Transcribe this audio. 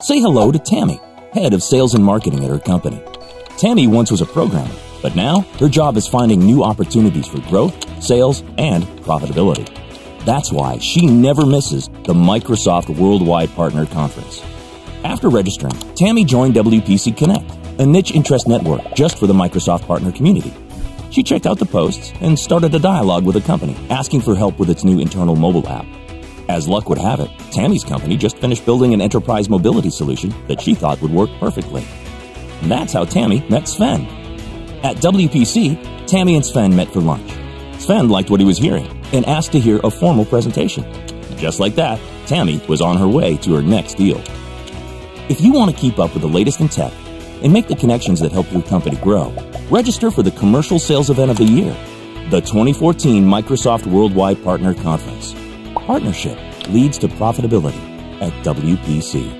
Say hello to Tammy, head of sales and marketing at her company. Tammy once was a programmer, but now her job is finding new opportunities for growth, sales, and profitability. That's why she never misses the Microsoft Worldwide Partner Conference. After registering, Tammy joined WPC Connect, a niche interest network just for the Microsoft partner community. She checked out the posts and started a dialogue with the company, asking for help with its new internal mobile app. As luck would have it, Tammy's company just finished building an enterprise mobility solution that she thought would work perfectly. And that's how Tammy met Sven. At WPC, Tammy and Sven met for lunch. Sven liked what he was hearing and asked to hear a formal presentation. Just like that, Tammy was on her way to her next deal. If you want to keep up with the latest in tech and make the connections that help your company grow, register for the commercial sales event of the year, the 2014 Microsoft Worldwide Partner Conference. Partnership leads to profitability at WPC.